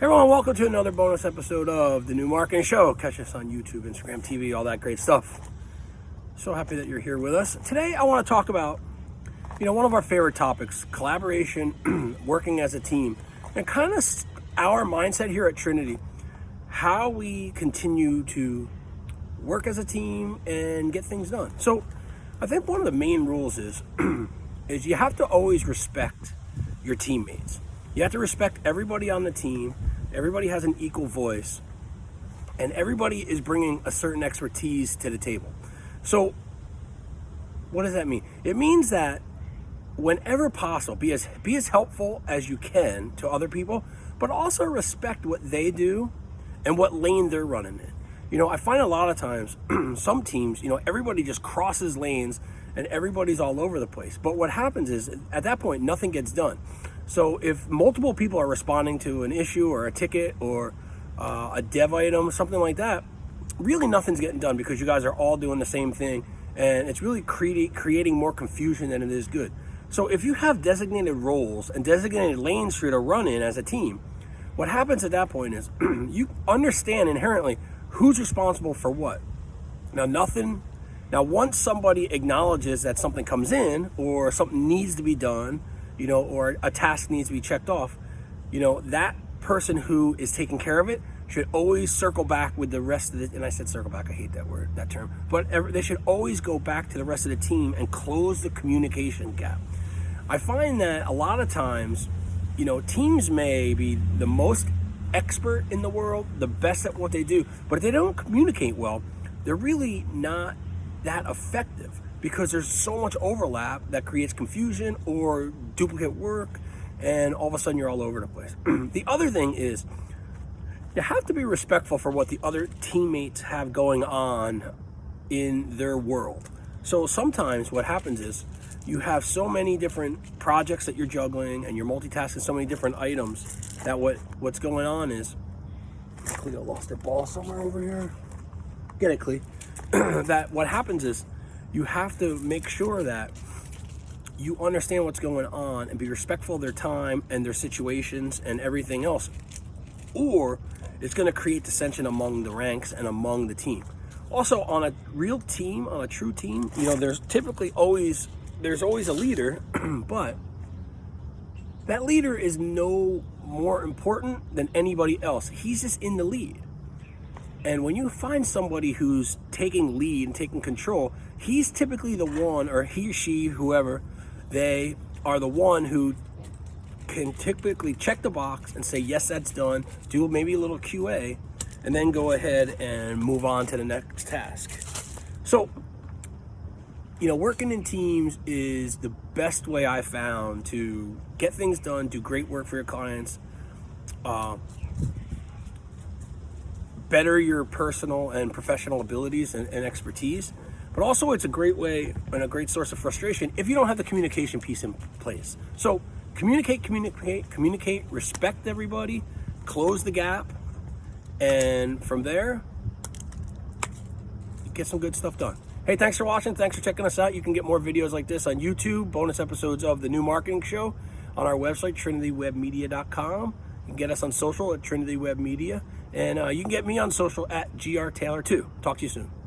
everyone, welcome to another bonus episode of the New Marketing Show. Catch us on YouTube, Instagram, TV, all that great stuff. So happy that you're here with us. Today, I want to talk about, you know, one of our favorite topics, collaboration, working as a team, and kind of our mindset here at Trinity, how we continue to work as a team and get things done. So I think one of the main rules is, is you have to always respect your teammates. You have to respect everybody on the team. Everybody has an equal voice and everybody is bringing a certain expertise to the table. So what does that mean? It means that whenever possible, be as, be as helpful as you can to other people, but also respect what they do and what lane they're running in. You know, I find a lot of times some teams, you know, everybody just crosses lanes and everybody's all over the place. But what happens is at that point, nothing gets done. So if multiple people are responding to an issue or a ticket or uh, a dev item, something like that, really nothing's getting done because you guys are all doing the same thing and it's really cre creating more confusion than it is good. So if you have designated roles and designated lanes for you to run in as a team, what happens at that point is you understand inherently who's responsible for what. Now nothing, now once somebody acknowledges that something comes in or something needs to be done, you know, or a task needs to be checked off, you know, that person who is taking care of it should always circle back with the rest of the, and I said circle back, I hate that word, that term, but every, they should always go back to the rest of the team and close the communication gap. I find that a lot of times, you know, teams may be the most expert in the world, the best at what they do, but if they don't communicate well, they're really not that effective because there's so much overlap that creates confusion or duplicate work and all of a sudden you're all over the place. the other thing is you have to be respectful for what the other teammates have going on in their world. So sometimes what happens is you have so many different projects that you're juggling and you're multitasking so many different items that what what's going on is Cleo lost her ball somewhere over here. Get it, Cleo. that what happens is you have to make sure that you understand what's going on and be respectful of their time and their situations and everything else. Or it's going to create dissension among the ranks and among the team. Also, on a real team, on a true team, you know, there's typically always there's always a leader, but that leader is no more important than anybody else. He's just in the lead. And when you find somebody who's taking lead and taking control, he's typically the one, or he, or she, whoever, they are the one who can typically check the box and say, yes, that's done, do maybe a little QA, and then go ahead and move on to the next task. So you know, working in teams is the best way I found to get things done, do great work for your clients, uh, better your personal and professional abilities and, and, expertise. But also it's a great way and a great source of frustration if you don't have the communication piece in place. So communicate, communicate, communicate, respect everybody, close the gap, and from there, get some good stuff done. Hey, thanks for watching. Thanks for checking us out. You can get more videos like this on YouTube, bonus episodes of The New Marketing Show on our website, trinitywebmedia.com. You can get us on social at Trinity Web Media. And uh, you can get me on social at GR Taylor 2. Talk to you soon.